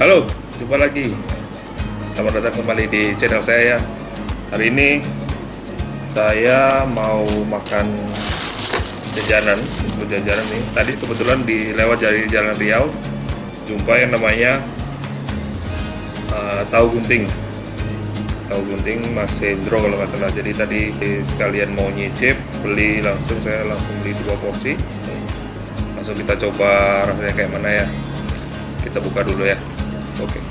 Halo, jumpa lagi. Selamat datang kembali di channel saya ya. Hari ini saya mau makan jajanan, untuk jajanan nih. Tadi kebetulan di lewat dari Jalan Riau jumpa yang namanya uh, tahu gunting. Tahu gunting Mas Hendro kalau nggak salah. Jadi tadi sekalian mau nyicip, beli langsung saya langsung beli dua porsi. Langsung kita coba rasanya kayak mana ya. Kita buka dulu ya. Oke.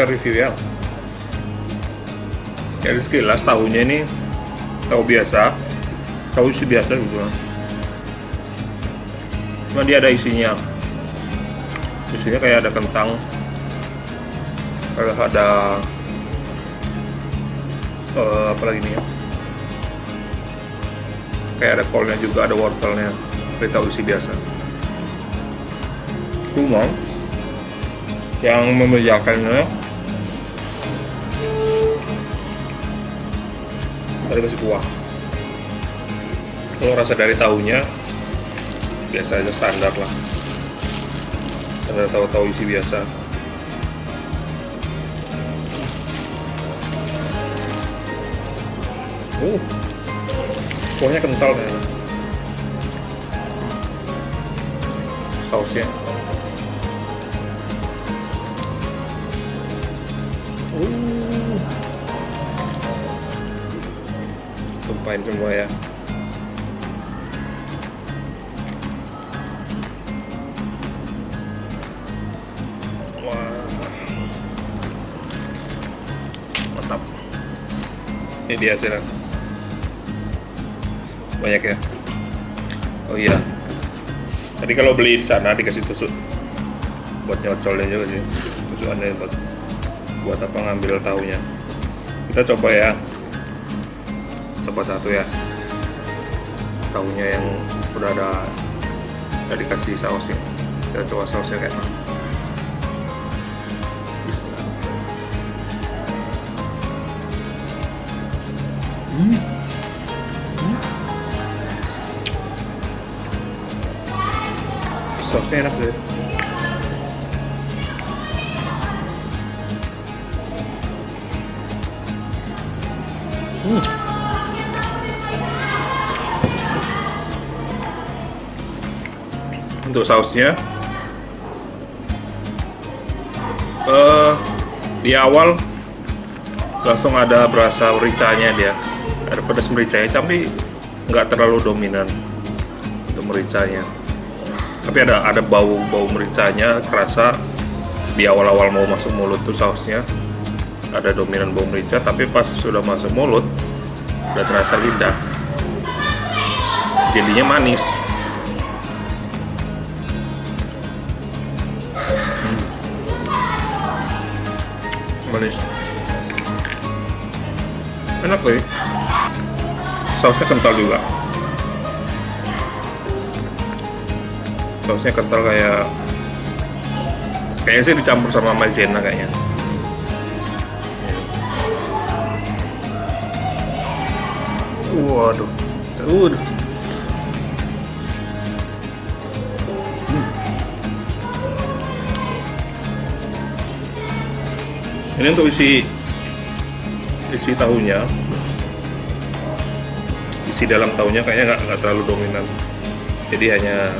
Kita review ya. Jadi sekilas tahunya ini tahu biasa, tahu isi biasa gitu. Cuma dia ada isinya. Isinya kayak ada kentang, kayak ada eh, apa lagi nih ya? kayak ada kolnya juga ada wortelnya tapi tahu isi biasa cuma yang membedakannya ada kasih kuah kalau rasa dari tahunya biasa aja standar lah. Ada tahu-tahu isi biasa. Uh kuahnya kental ya sausnya tumpahin semua ya. Ini dia hasilnya. Banyak ya? Oh iya. Tadi kalau beli di sana dikasih tusuk. Buat nyocolnya juga sih. Tusukannya buat buat apa ngambil tahunya. Kita coba ya coba satu ya. Tahunya yang udah ada udah dikasih sausnya. Kita coba sausnya kayak mana. Bismillah. Hmm. sausnya enak deh untuk sausnya. Uh, di awal langsung ada berasa mericanya dia. Ada pedas mericanya tapi nggak terlalu dominan untuk mericanya. Tapi ada ada bau bau mericanya kerasa. Di awal-awal mau masuk mulut tuh sausnya ada dominan bau merica tapi pas sudah masuk mulut udah terasa lidah. Jadinya manis manis enak deh sausnya kental juga. Sausnya kental kayak kayaknya sih dicampur sama maizena kayaknya. Waduh. Waduh ini untuk isi isi tahunya. Isi dalam tahunya kayaknya nggak terlalu dominan. Jadi hanya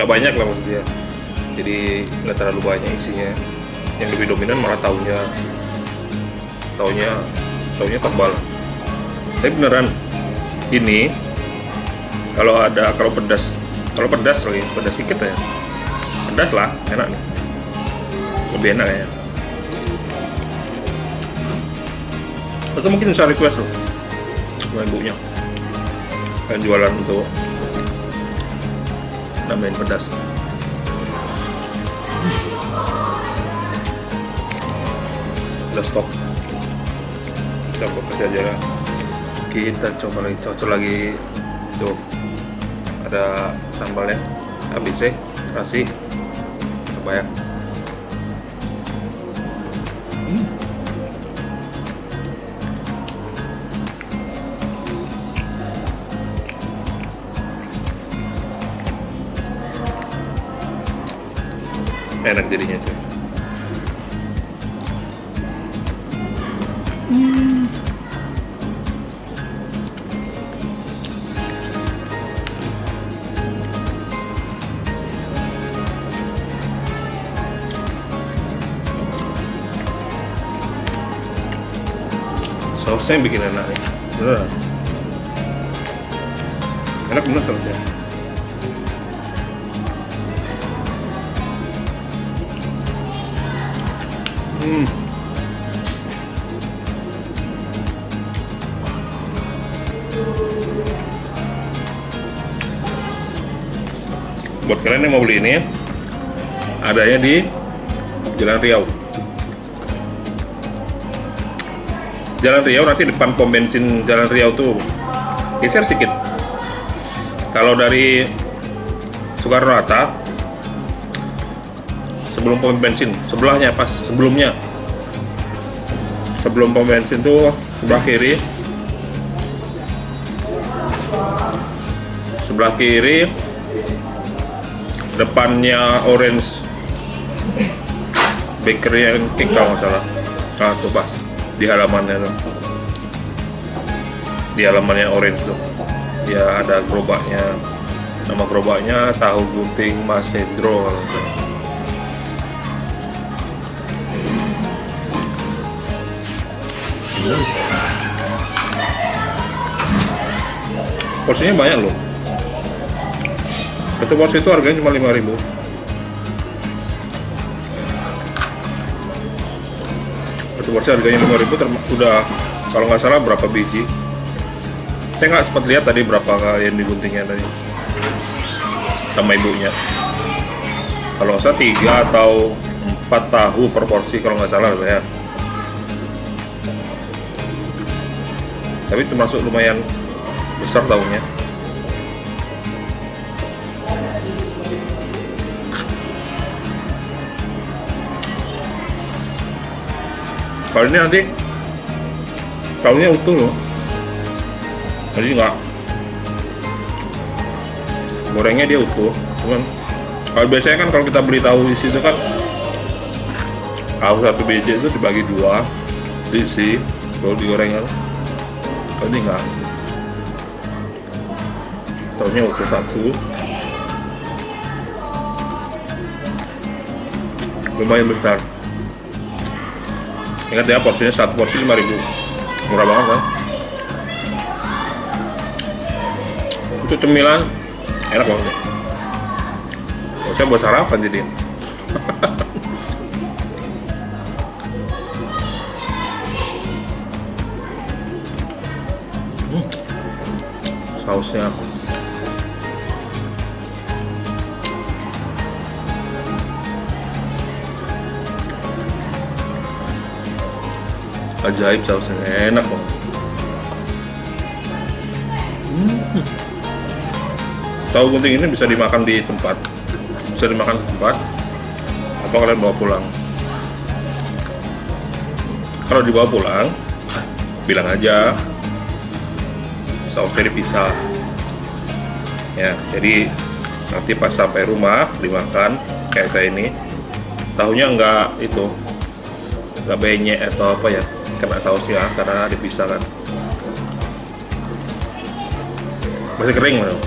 nggak banyak lah maksudnya. Jadi nggak terlalu banyak isinya. Yang lebih dominan malah tahunya. Tahunya tahunya tebal. Tapi beneran ini kalau ada kalau pedas kalau pedas lagi pedas sedikit ya. Pedas lah enak nih. Lebih enak ya atau mungkin bisa request loh. Sama ibunya. Yang jualan untuk nambahin pedas. Udah stop. Kita fokus aja. Lah kita coba lagi cocok lagi. Tuh. Ada sambalnya habis ya. Kasih. Coba ya enak jadinya cuy sausnya yang bikin enak nih beneran. Enak bener sausnya hmm. Buat kalian yang mau beli ini adanya di Jalan Riau. Jalan Riau nanti depan pom bensin Jalan Riau tuh geser sedikit. Kalau dari Soekarno Hatta sebelum pom bensin sebelahnya pas sebelumnya. Sebelum pom bensin tuh sebelah kiri. Sebelah kiri. Depannya orange. Bakery and cake kalau salah. Ah tuh pas di halamannya tuh. Di halamannya orange tuh. Ya ada gerobaknya. Nama gerobaknya tahu gunting Mas Salah. porsinya banyak loh. Satu porsi itu harganya cuma 5000 satu porsi harganya 5000 terma- udah kalau nggak salah berapa biji? Saya nggak sempat lihat tadi berapa yang diguntingnya tadi. Sama ibunya. Kalau salah tiga atau empat tahu per porsi kalau nggak salah ya tapi termasuk lumayan besar tahunya. Kalau ini nanti tahunya utuh loh. Jadi nggak gorengnya dia utuh cuman kalau biasanya kan kalau kita beli tahu isi itu kan tahu satu biji itu dibagi dua diisi baru digoreng kalau ini enggak tahunya utuh satu. Lumayan besar. Ingat ya porsinya satu porsi 5000 murah banget kan? Untuk cemilan. Enak banget. Ya. Oh, saya buat sarapan jadi sausnya ajaib sausnya enak banget Hmm. tahu gunting ini bisa dimakan di tempat? Bisa dimakan di tempat? Atau kalian bawa pulang? Kalau dibawa pulang bilang aja sausnya dipisah ya jadi nanti pas sampai rumah dimakan kayak saya ini tahunya enggak itu enggak benyek atau apa ya kena sausnya karena dipisah kan. Masih kering loh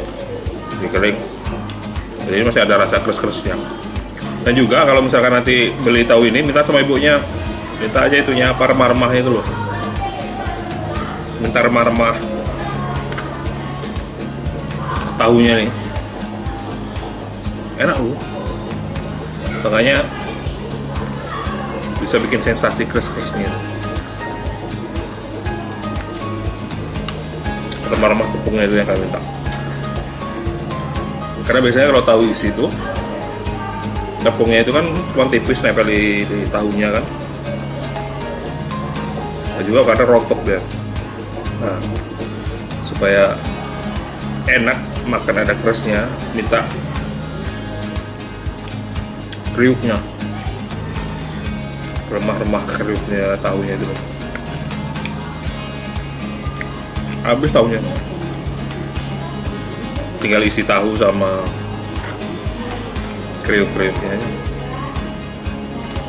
masih kering. Jadi masih ada rasa keres-keresnya dan juga kalau misalkan nanti beli tahu ini minta sama ibunya. Minta aja itunya apa remah-remah itu loh. Minta remah-remah tahunya nih. Enak lu soalnya bisa bikin sensasi kres-kresnya remah-remah tepungnya itu yang kalian minta. Karena biasanya kalau tahu isi itu tepungnya itu kan cuma tipis nempel di, di tahunya kan. Dan juga karena rontok dia. Nah supaya enak makan ada kerasnya minta kriuknya. Remah-remah kriuknya tahunya itu. Habis tahunya. Tinggal isi tahu sama kriuk-kriuknya.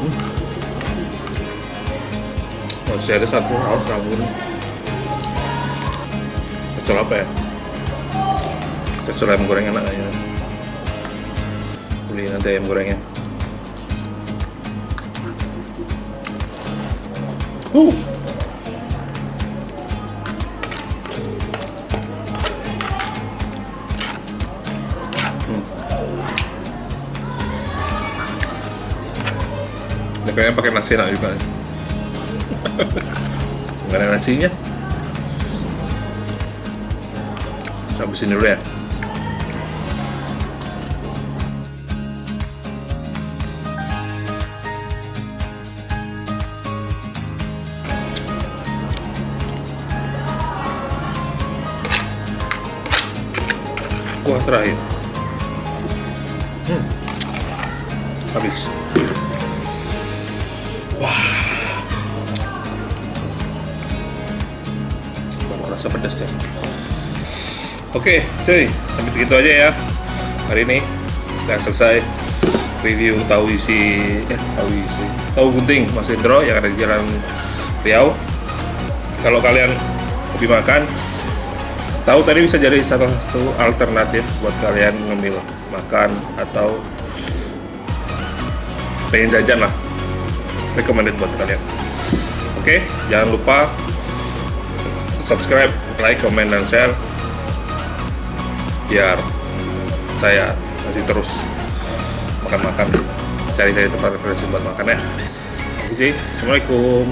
Hmm. masih ada satu hal sabun pecel apa ya pecel ayam goreng enak aja beli nanti ayam gorengnya. Uh Ya, kayaknya pakai nasi enak juga nggak ada nasinya. Habisin dulu ya kuah terakhir. Hmm. habis. Wah. Baru rasa pedas deh. Oke cuy. Sampai segitu aja ya. Hari ini udah selesai review tahu isi eh tahu isi tahu gunting Mas Indro yang ada di Jalan Riau. Kalau kalian hobi makan tahu tadi bisa jadi salah satu alternatif buat kalian ngemil makan atau pengen jajan lah. Recommended buat kalian. Oke jangan lupa subscribe like comment dan share. Biar saya masih terus makan-makan cari-cari tempat referensi buat makan ya. Oke assalamualaikum